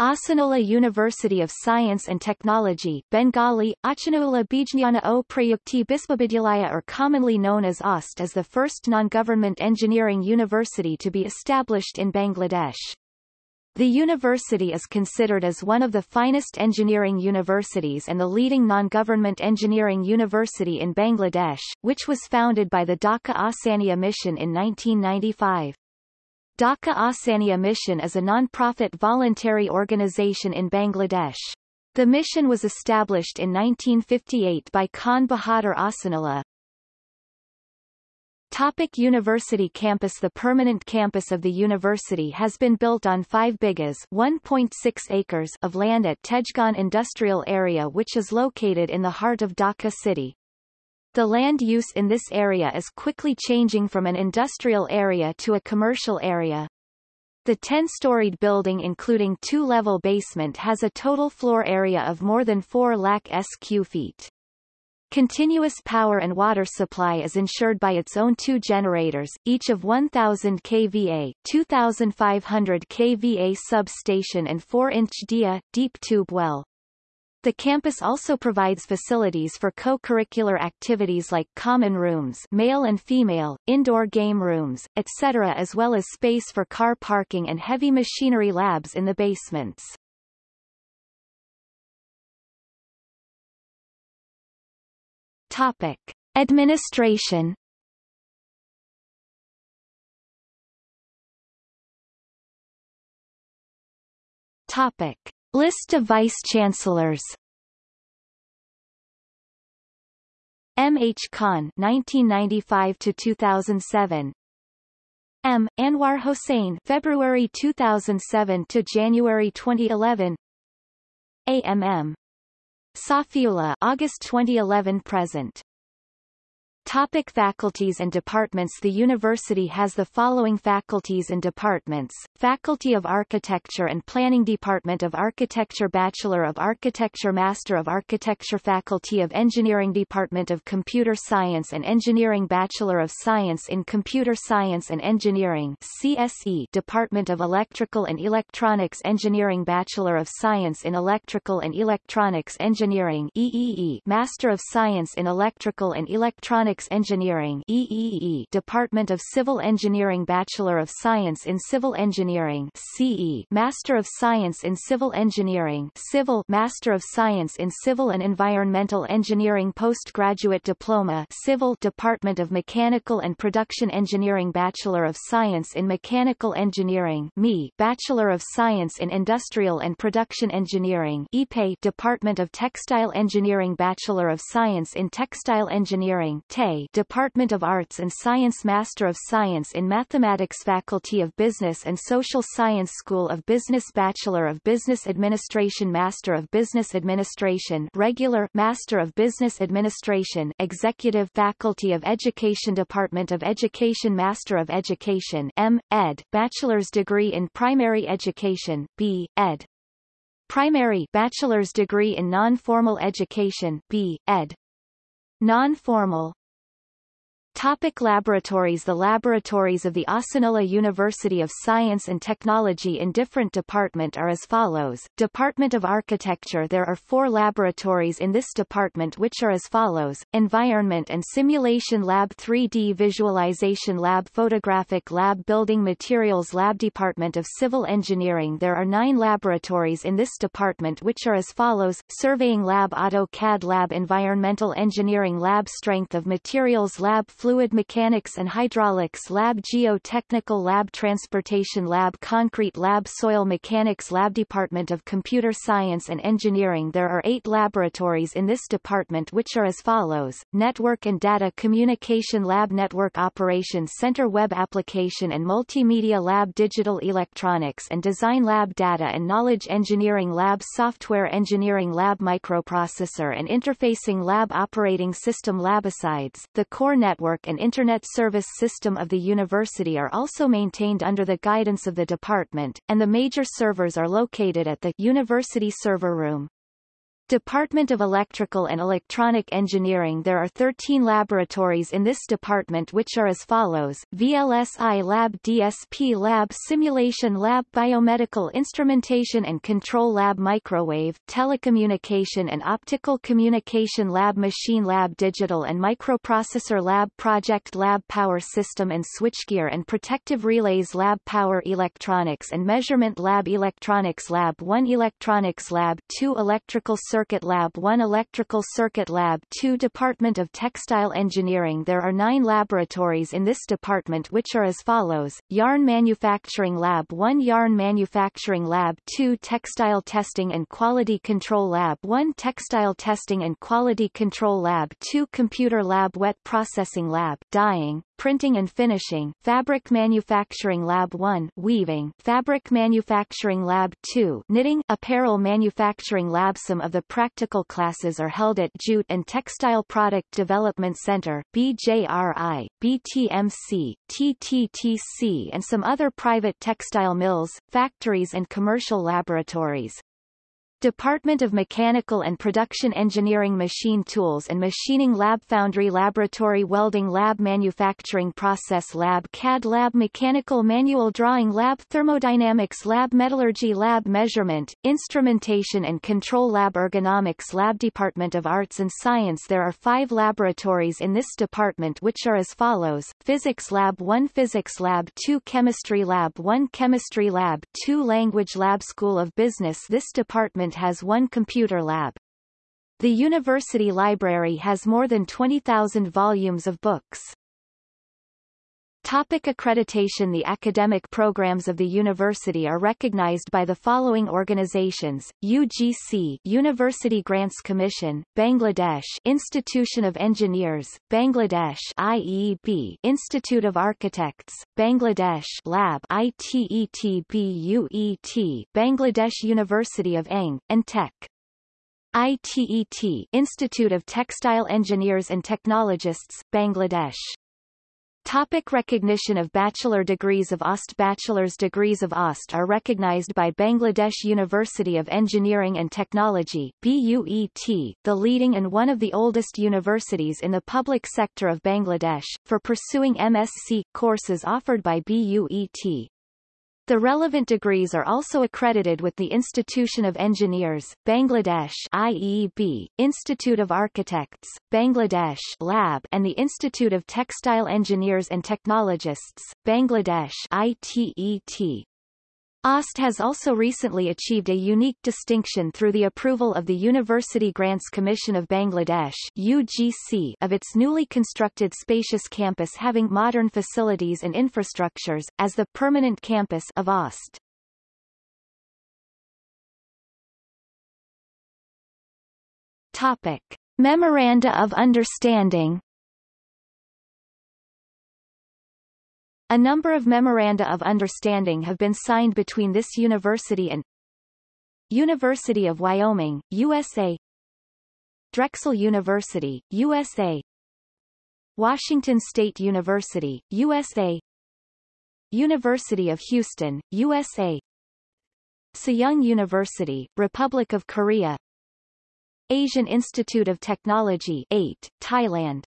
Ahsanullah University of Science and Technology Bengali, Achanullah Bijnana o Prayukti Biswavidyalaya or commonly known as AUST is the first non-government engineering university to be established in Bangladesh. The university is considered as one of the finest engineering universities and the leading non-government engineering university in Bangladesh, which was founded by the Dhaka Ahsania Mission in 1995. Dhaka Ahsania Mission is a non-profit voluntary organization in Bangladesh. The mission was established in 1958 by Khan Bahadur Ahsanullah. Topic university campus The permanent campus of the university has been built on 5 bighas 1.6 acres of land at Tejgaon Industrial Area which is located in the heart of Dhaka city. The land use in this area is quickly changing from an industrial area to a commercial area. The 10-storied building including two-level basement has a total floor area of more than 4 lakh sq feet. Continuous power and water supply is ensured by its own two generators, each of 1000 kVA, 2500 kVA substation and 4-inch DIA, deep tube well. The campus also provides facilities for co-curricular activities like common rooms male and female, indoor game rooms, etc. as well as space for car parking and heavy machinery labs in the basements. Topic. Administration Topic. List of vice-chancellors M. H. Khan 1995 to 2007 M. Anwar Hossain February 2007 to January 2011 AMM Safiullah August 2011 present Topic faculties and departments. The university has the following faculties and departments, Faculty of Architecture and Planning Department of Architecture Bachelor of Architecture Master of Architecture Faculty of Engineering Department of Computer Science and Engineering Bachelor of Science in Computer Science and Engineering CSE Department of Electrical and Electronics Engineering Bachelor of Science in Electrical and Electronics Engineering EEE Master of Science in Electrical and Electronics Engineering EEE Department of Civil Engineering Bachelor of Science in Civil Engineering CE Master of Science in Civil Engineering Civil Master of Science in Civil and Environmental Engineering Postgraduate Diploma Civil Department of Mechanical and Production Engineering Bachelor of Science in Mechanical Engineering ME Bachelor of Science in Industrial and Production Engineering EPE Department of Textile Engineering Bachelor of Science in Textile Engineering Department of Arts and Science Master of Science in Mathematics Faculty of Business and Social Science School of Business Bachelor of Business Administration Master of Business Administration Regular Master of Business Administration Executive Faculty of Education Department of Education Master of Education M. Ed. Bachelor's degree in Primary Education B. Ed. Primary Bachelor's degree in Non-Formal Education B. Ed. Non-formal Topic laboratories The laboratories of the Ahsanullah University of Science and Technology in different department are as follows. Department of Architecture There are four laboratories in this department which are as follows. Environment and Simulation Lab 3D Visualization Lab Photographic Lab Building Materials Lab Department of Civil Engineering There are nine laboratories in this department which are as follows. Surveying Lab AutoCAD Lab Environmental Engineering Lab Strength of Materials Lab Fluid Mechanics and Hydraulics Lab Geotechnical Lab Transportation Lab Concrete Lab Soil Mechanics Lab Department of Computer Science and Engineering. There are eight laboratories in this department which are as follows, Network and Data Communication Lab Network Operations Center Web Application and Multimedia Lab Digital Electronics and Design Lab Data and Knowledge Engineering Lab Software Engineering Lab Microprocessor and Interfacing Lab Operating System Labicides, the core network network and Internet service system of the university are also maintained under the guidance of the department, and the major servers are located at the University Server Room. Department of Electrical and Electronic Engineering. There are 13 laboratories in this department which are as follows, VLSI Lab DSP Lab Simulation Lab Biomedical Instrumentation and Control Lab Microwave, Telecommunication and Optical Communication Lab Machine Lab Digital and Microprocessor Lab Project Lab Power System and Switchgear and Protective Relays Lab Power Electronics and Measurement Lab Electronics Lab 1 Electronics Lab 2 Electrical Circuit Lab 1 Electrical Circuit Lab 2 Department of Textile Engineering There are nine laboratories in this department which are as follows, Yarn Manufacturing Lab 1 Yarn Manufacturing Lab 2 Textile Testing and Quality Control Lab 1 Textile Testing and Quality Control Lab 2 Computer Lab Wet Processing Lab Dyeing, Printing and Finishing, Fabric Manufacturing Lab 1 Weaving, Fabric Manufacturing Lab 2 Knitting, Apparel Manufacturing Lab Some of the practical classes are held at Jute and Textile Product Development Center, BJRI, BTMC, TTTC and some other private textile mills, factories and commercial laboratories. Department of Mechanical and Production Engineering Machine Tools and Machining Lab Foundry Laboratory Welding Lab Manufacturing Process Lab CAD Lab Mechanical Manual Drawing Lab Thermodynamics Lab Metallurgy Lab Measurement, Instrumentation and Control Lab Ergonomics Lab Department of Arts and Science There are five laboratories in this department which are as follows, Physics Lab 1 Physics Lab 2 Chemistry Lab 1 Chemistry Lab 2 Language Lab School of Business This has one computer lab. The university library has more than 20,000 volumes of books. Topic accreditation The academic programs of the university are recognized by the following organizations, UGC University Grants Commission, Bangladesh Institution of Engineers, Bangladesh IEB Institute of Architects, Bangladesh Lab ITETBUET Bangladesh University of Eng, and Tech. ITET Institute of Textile Engineers and Technologists, Bangladesh Topic recognition of bachelor degrees of AUST Bachelor's degrees of AUST are recognized by Bangladesh University of Engineering and Technology BUET, the leading and one of the oldest universities in the public sector of Bangladesh, for pursuing MSc courses offered by BUET. The relevant degrees are also accredited with the Institution of Engineers, Bangladesh IEB, Institute of Architects, Bangladesh Lab and the Institute of Textile Engineers and Technologists, Bangladesh ITET. AUST has also recently achieved a unique distinction through the approval of the University Grants Commission of Bangladesh UGC of its newly constructed spacious campus having modern facilities and infrastructures, as the permanent campus of AUST. Topic. Memoranda of Understanding A number of memoranda of understanding have been signed between this university and University of Wyoming, USA Drexel University, USA Washington State University, USA University of Houston, USA Sejong University, Republic of Korea Asian Institute of Technology AIT, Thailand